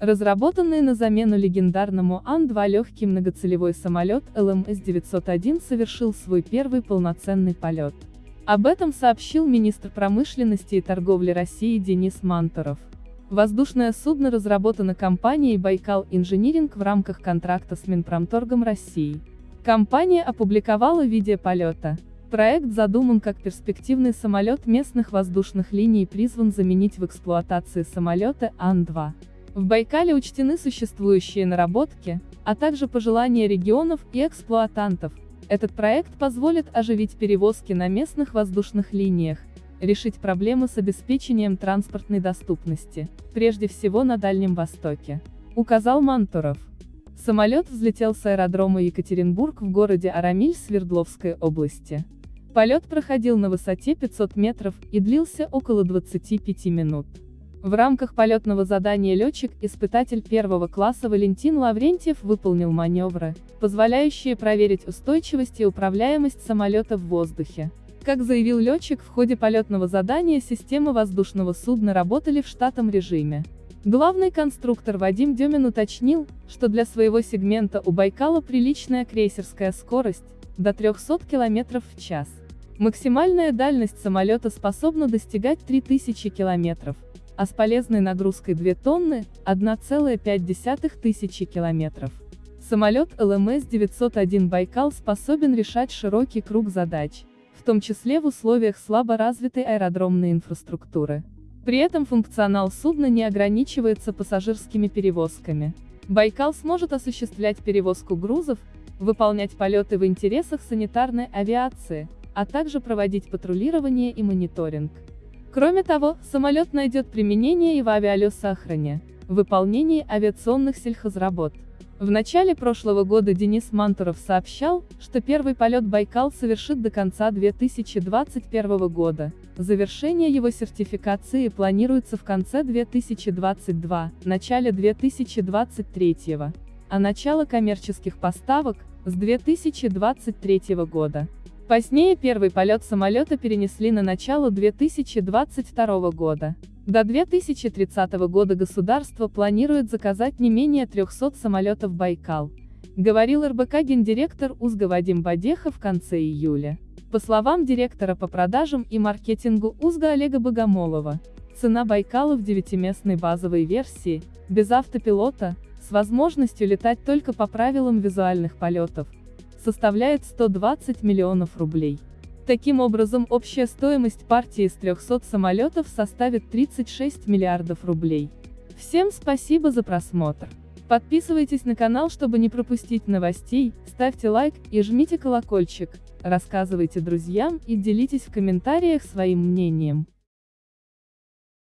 Разработанный на замену легендарному Ан-2 легкий многоцелевой самолет ЛМС-901 совершил свой первый полноценный полет. Об этом сообщил министр промышленности и торговли России Денис Мантуров. Воздушное судно разработано компанией «Байкал Инжиниринг» в рамках контракта с Минпромторгом России. Компания опубликовала видео полета. Проект задуман как перспективный самолет местных воздушных линий и призван заменить в эксплуатации самолеты Ан-2. В Байкале учтены существующие наработки, а также пожелания регионов и эксплуатантов. Этот проект позволит оживить перевозки на местных воздушных линиях, решить проблемы с обеспечением транспортной доступности, прежде всего на Дальнем Востоке, указал Мантуров. Самолет взлетел с аэродрома Екатеринбург в городе Арамиль Свердловской области. Полет проходил на высоте 500 метров и длился около 25 минут. В рамках полетного задания летчик-испытатель первого класса Валентин Лаврентьев выполнил маневры, позволяющие проверить устойчивость и управляемость самолета в воздухе. Как заявил летчик, в ходе полетного задания системы воздушного судна работали в штатном режиме. Главный конструктор Вадим Демин уточнил, что для своего сегмента у Байкала приличная крейсерская скорость, до 300 км в час. Максимальная дальность самолета способна достигать 3000 км, а с полезной нагрузкой 2 тонны – 1,5 тысячи километров. Самолет ЛМС-901 «Байкал» способен решать широкий круг задач, в том числе в условиях слабо развитой аэродромной инфраструктуры. При этом функционал судна не ограничивается пассажирскими перевозками. Байкал сможет осуществлять перевозку грузов, выполнять полеты в интересах санитарной авиации, а также проводить патрулирование и мониторинг. Кроме того, самолет найдет применение и в авиалесохране, выполнении авиационных сельхозработ. В начале прошлого года Денис Мантуров сообщал, что первый полет Байкал совершит до конца 2021 года. Завершение его сертификации планируется в конце 2022, начале 2023, а начало коммерческих поставок – с 2023 года. Позднее первый полет самолета перенесли на начало 2022 года. До 2030 года государство планирует заказать не менее 300 самолетов «Байкал», говорил РБК гендиректор УЗГа Вадим Бадеха в конце июля. По словам директора по продажам и маркетингу УЗГа Олега Богомолова, цена «Байкала» в девятиместной базовой версии, без автопилота, с возможностью летать только по правилам визуальных полетов, составляет 120 миллионов рублей. Таким образом, общая стоимость партии из 300 самолетов составит 36 миллиардов рублей. Всем спасибо за просмотр. Подписывайтесь на канал, чтобы не пропустить новостей, ставьте лайк и жмите колокольчик, рассказывайте друзьям и делитесь в комментариях своим мнением.